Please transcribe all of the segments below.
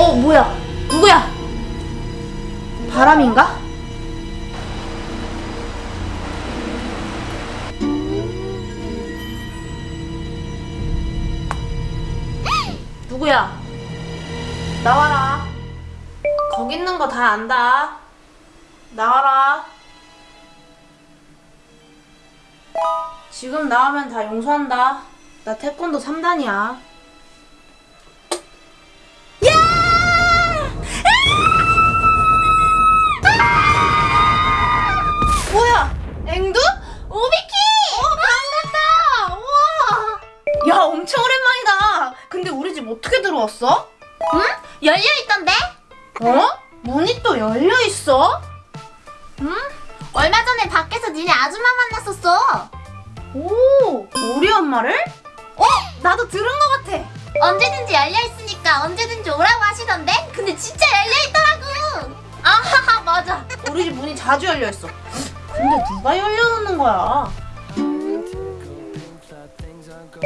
어 뭐야? 누구야? 바람인가? 누구야? 나와라. 거기 있는 거 다 안다. 나와라. 지금 나오면 다 용서한다. 나 태권도 3단이야 열려있던데? 어? 문이 또 열려있어? 응? 얼마 전에 밖에서 니네 아줌마 만났었어 오! 우리 엄마를? 어? 나도 들은 것 같아! 언제든지 열려있으니까 언제든지 오라고 하시던데? 근데 진짜 열려있더라고 아하하, 맞아! 우리 집 문이 자주 열려있어. 근데 누가 열려놓는 거야?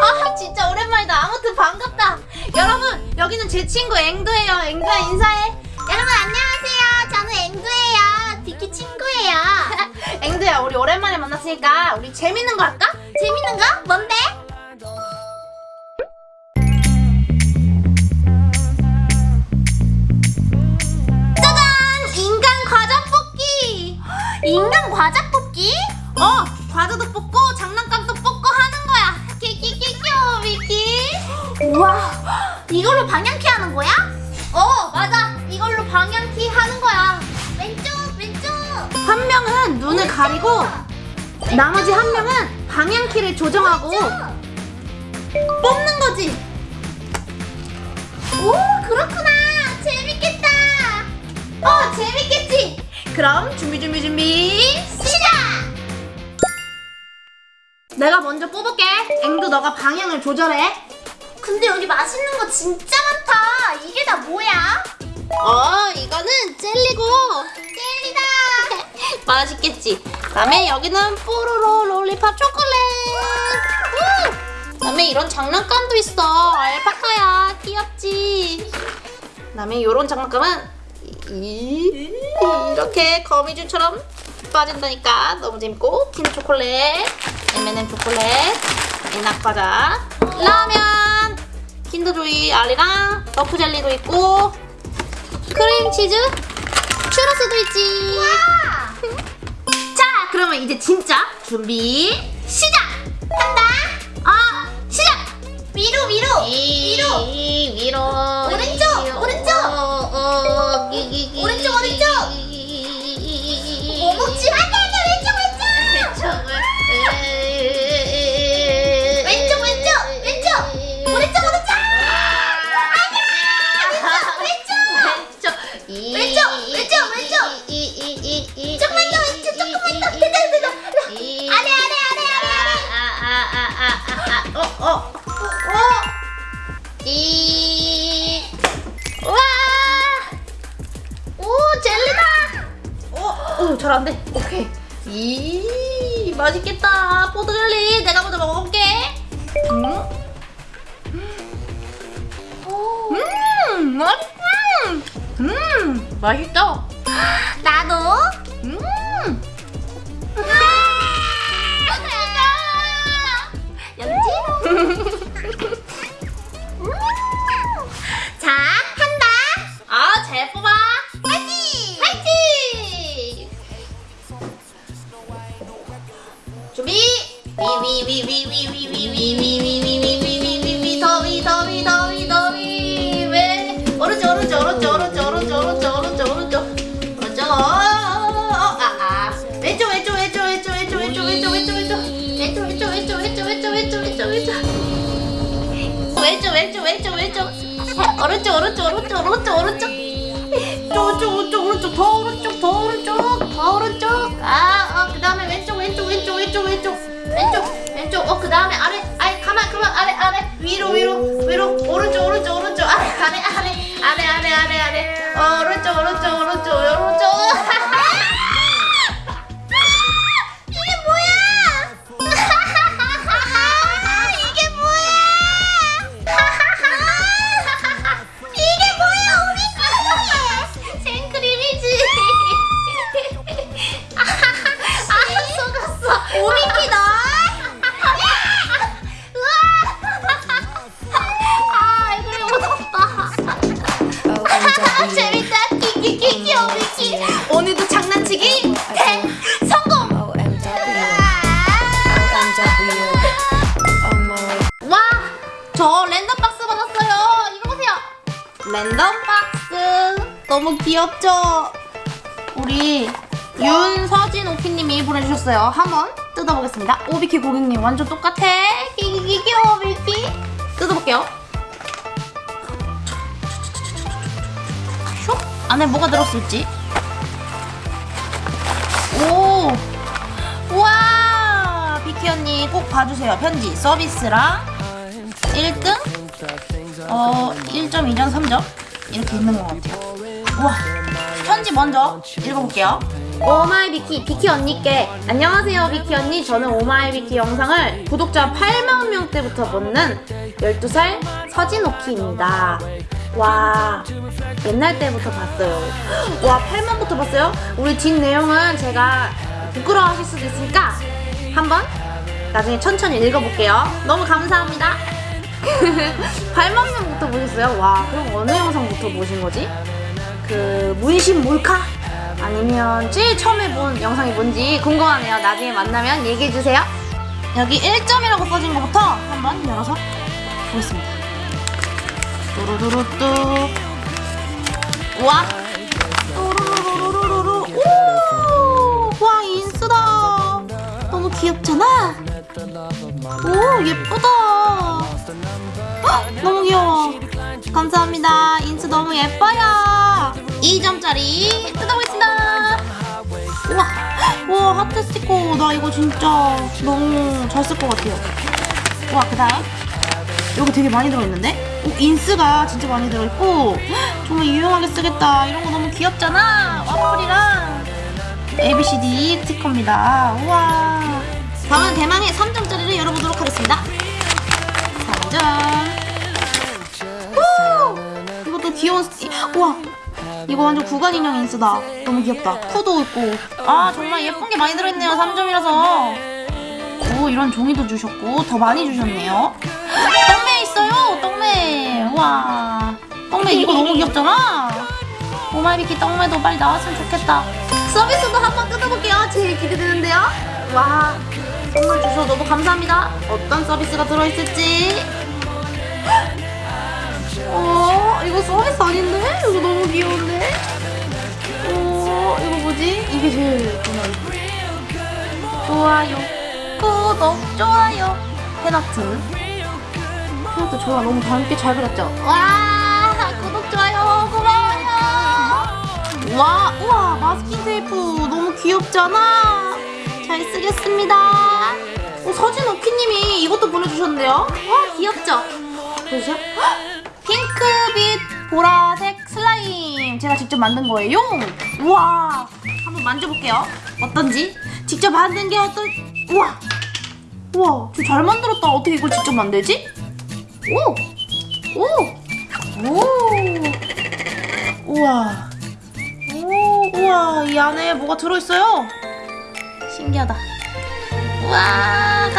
아, 진짜 오랜만이다. 아무튼 반갑다. 여러분, 여기는 제 친구 앵두예요. 앵두야, 인사해. 여러분 안녕하세요 저는 앵두예요 비키 친구예요 앵두야 우리 오랜만에 만났으니까 우리 재밌는 거 할까? 재밌는 거? 뭔데? 짜잔! 인간 과자 뽑기! 인간 과자 뽑기? 어 과자도 뽑고 장난감 우와 이걸로 방향키 하는 거야? 어 맞아. 이걸로 방향키 하는 거야. 왼쪽 왼쪽. 한 명은 눈을 가리고 나머지 한 명은 방향키를 조정하고 뽑는 거지. 오 그렇구나. 재밌겠다. 어 재밌겠지? 그럼 준비 준비 준비 시작! 내가 먼저 뽑을게. 앵두 너가 방향을 조절해 근데 여기 맛있는 거 진짜 많다 이게 다 뭐야? 어 이거는 젤리고 젤리다 맛있겠지. 그다음에 여기는 뽀로로 롤리팝 초콜릿. 우! 그다음에 이런 장난감도 있어. 알파카야. 귀엽지. 그다음에 이런 장난감은 이, 이렇게 거미줄처럼 빠진다니까 너무 재밌고 킨 초콜릿, M&M 초콜릿, 에낙 과자, 라면, 킨더조이 알이랑 너즈 젤리도 있고 크림치즈, 추러스도 있지. 와 자, 그러면 이제 진짜 준비 시작! 한다 아, 시작! 위로 위로 위로 위로 오른쪽, 오른쪽. 이. 이, 맛있겠다. 포도 젤리. 내가 먼저 먹어볼게. 음, 음, 맛있다. 음, 맛있다. 오른쪽 오른쪽 오른쪽 오른쪽 오른쪽. 오른쪽 오른쪽 오른쪽. 더 오른쪽 더 오른쪽 더 오른쪽. 아 어 그 다음에 왼쪽 왼쪽 왼쪽 왼쪽 왼쪽. 왼쪽 왼쪽. 어그 다음에 아래 아래 가만 그만. 아래 아래. 위로 위로 위로. 오른쪽 오른쪽 오른쪽. 아래 아래 아래. 아래 아래 아래 아래. 어 오른쪽 오른쪽 오른쪽 오른쪽 저 랜덤 박스 받았어요. 이거 보세요. 랜덤 박스. 너무 귀엽죠? 우리 윤서진 오피님이 보내주셨어요. 한번 뜯어보겠습니다. 오비키 고객님 완전 똑같아. 기기기기 오비키 뜯어볼게요. 쇼? 안에 뭐가 들었을지. 오! 우와! 비키 언니 꼭 봐주세요. 편지 서비스랑 1등 어 1.2점 3점 이렇게 있는 것 같아요. 우와 편지 먼저 읽어볼게요. 오마이 비키 비키 언니께 안녕하세요 비키 언니 저는 오마이 비키 영상을 구독자 8만 명 때부터 보는 12살 서진오키입니다. 와 옛날 때부터 봤어요. 와 8만부터 봤어요? 우리 뒷 내용은 제가 부끄러워하실 수도 있으니까 한번 나중에 천천히 읽어볼게요. 너무 감사합니다. 8만 명부터 보셨어요? 와, 그럼 어느 영상부터 보신 거지? 그 문신 몰카? 아니면 제일 처음에 본 영상이 뭔지 궁금하네요. 나중에 만나면 얘기해주세요. 여기 1점이라고 써진 것부터 한번 열어서 보겠습니다. 뚜루루루뚜. 와! 뚜루루루루루루. 오! 와, 인스다. 너무 귀엽잖아? 오, 예쁘다. 헉, 너무 귀여워. 감사합니다. 인스 너무 예뻐요. 2점짜리 뜯어보겠습니다. 우와, 와 하트 스티커 나 이거 진짜 너무 잘 쓸 것 같아요. 와 그 다음 여기 되게 많이 들어있는데? 오, 인스가 진짜 많이 들어있고 정말 유용하게 쓰겠다. 이런 거 너무 귀엽잖아. 와플이랑 ABCD 스티커입니다. 우와. 다음은 대망의 3점짜리를 열어보도록 하겠습니다. 3점. 오! 이것도 귀여운 스티. 우와. 이거 완전 구간 인형 인스다. 너무 귀엽다. 쿠도 있고. 아 정말 예쁜 게 많이 들어있네요. 3점이라서. 오 이런 종이도 주셨고 더 많이 주셨네요. 떡메 있어요. 떡메. 와. 떡메 이거 너무 귀엽잖아. 오마이비키 떡메도 빨리 나왔으면 좋겠다. 서비스도 한번 뜯어볼게요. 제일 기대되는데요. 와. 선물 주셔서 너무 감사합니다. 어떤 서비스가 들어있을지. 어, 이거 서비스 아닌데? 이거 너무 귀여운데? 어, 이거 뭐지? 이게 제일 예쁘네. 좋아요. 구독, 좋아요. 팬아트. 팬아트 좋아. 너무 밝게 잘 그렸죠? 와, 구독, 좋아요. 고마워요. 와, 우와, 마스킹 테이프 너무 귀엽잖아. 잘 쓰겠습니다. 어, 서진 오키님이 이것도 보내주셨는데요. 와, 귀엽죠? 보세요. 핑크빛 보라색 슬라임 제가 직접 만든 거예요. 우와, 한번 만져볼게요. 어떤지? 직접 만든 게 어떤? 우와, 우와, 저 잘 만들었다. 어떻게 이걸 직접 만들지? 오, 오, 오, 우와, 오, 우와, 이 안에 뭐가 들어있어요? 신기하다. 우와,